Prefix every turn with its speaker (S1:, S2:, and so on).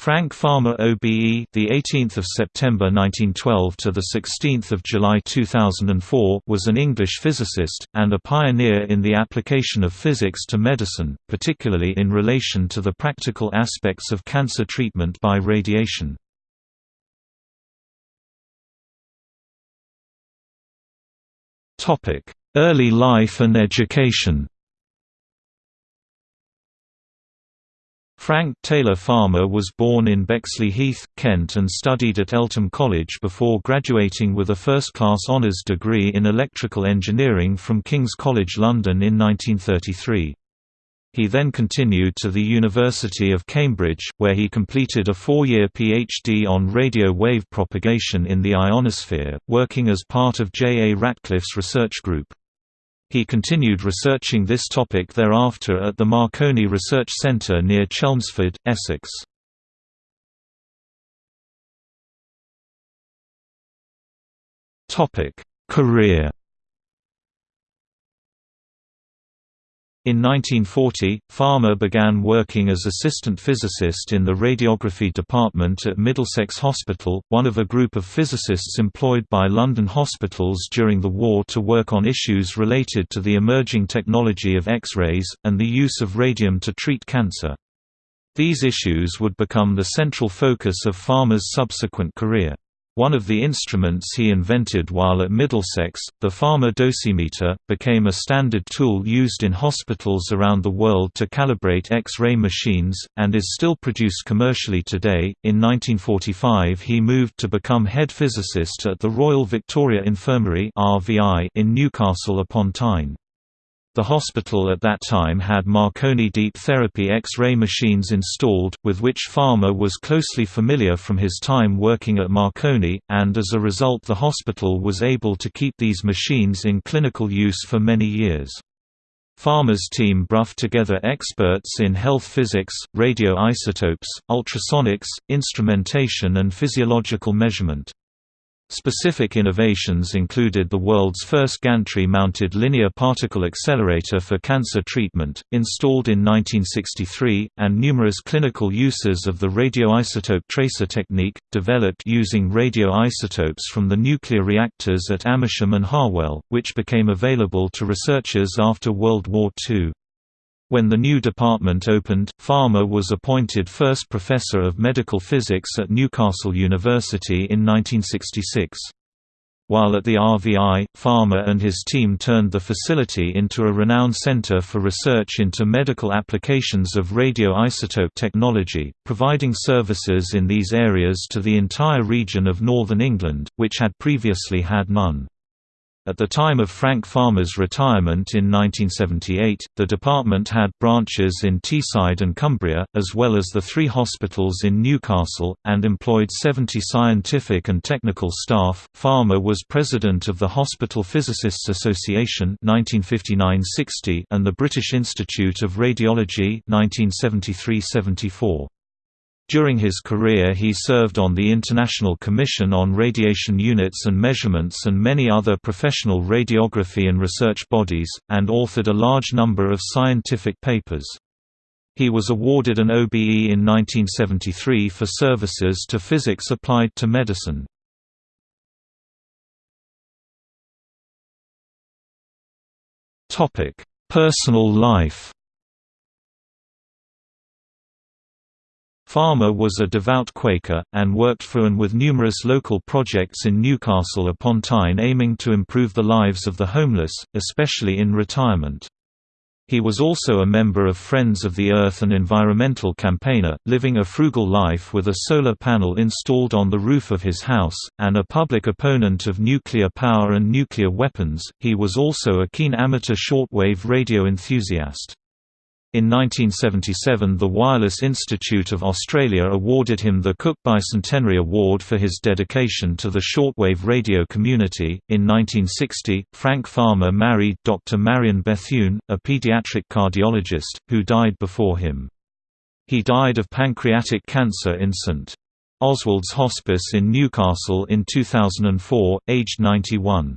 S1: Frank Farmer OBE, the 18th of September 1912 to the 16th of July 2004, was an English physicist and a pioneer in the application of physics to medicine, particularly in relation to the practical aspects of cancer treatment by radiation. Topic: Early life and education. Frank Taylor Farmer was born in Bexley Heath, Kent and studied at Eltham College before graduating with a first-class honours degree in electrical engineering from King's College London in 1933. He then continued to the University of Cambridge, where he completed a four-year PhD on radio wave propagation in the ionosphere, working as part of J. A. Ratcliffe's research group. He continued researching this topic thereafter at the Marconi Research Centre near Chelmsford, Essex. Career In 1940, Farmer began working as assistant physicist in the radiography department at Middlesex Hospital, one of a group of physicists employed by London hospitals during the war to work on issues related to the emerging technology of X-rays, and the use of radium to treat cancer. These issues would become the central focus of Farmer's subsequent career. One of the instruments he invented while at Middlesex, the Farmer dosimeter, became a standard tool used in hospitals around the world to calibrate X-ray machines, and is still produced commercially today. In 1945 he moved to become head physicist at the Royal Victoria Infirmary in Newcastle upon Tyne. The hospital at that time had Marconi deep therapy X-ray machines installed, with which Farmer was closely familiar from his time working at Marconi, and as a result the hospital was able to keep these machines in clinical use for many years. Farmer's team brought together experts in health physics, radioisotopes, ultrasonics, instrumentation and physiological measurement. Specific innovations included the world's first gantry-mounted linear particle accelerator for cancer treatment, installed in 1963, and numerous clinical uses of the radioisotope tracer technique, developed using radioisotopes from the nuclear reactors at Amersham and Harwell, which became available to researchers after World War II. When the new department opened, Farmer was appointed first professor of medical physics at Newcastle University in 1966. While at the RVI, Farmer and his team turned the facility into a renowned center for research into medical applications of radioisotope technology, providing services in these areas to the entire region of northern England, which had previously had none. At the time of Frank Farmer's retirement in 1978, the department had branches in Teesside and Cumbria, as well as the three hospitals in Newcastle, and employed 70 scientific and technical staff. Farmer was president of the Hospital Physicists Association (1959–60) and the British Institute of Radiology (1973–74). During his career he served on the International Commission on Radiation Units and Measurements and many other professional radiography and research bodies, and authored a large number of scientific papers. He was awarded an OBE in 1973 for services to physics applied to medicine. Personal life Farmer was a devout Quaker, and worked for and with numerous local projects in Newcastle upon Tyne aiming to improve the lives of the homeless, especially in retirement. He was also a member of Friends of the Earth and environmental campaigner, living a frugal life with a solar panel installed on the roof of his house, and a public opponent of nuclear power and nuclear weapons. He was also a keen amateur shortwave radio enthusiast. In 1977 the Wireless Institute of Australia awarded him the Cook Bicentenary Award for his dedication to the shortwave radio community. In 1960, Frank Farmer married Dr. Marion Bethune, a pediatric cardiologist, who died before him. He died of pancreatic cancer in St. Oswald's Hospice in Newcastle in 2004, aged 91.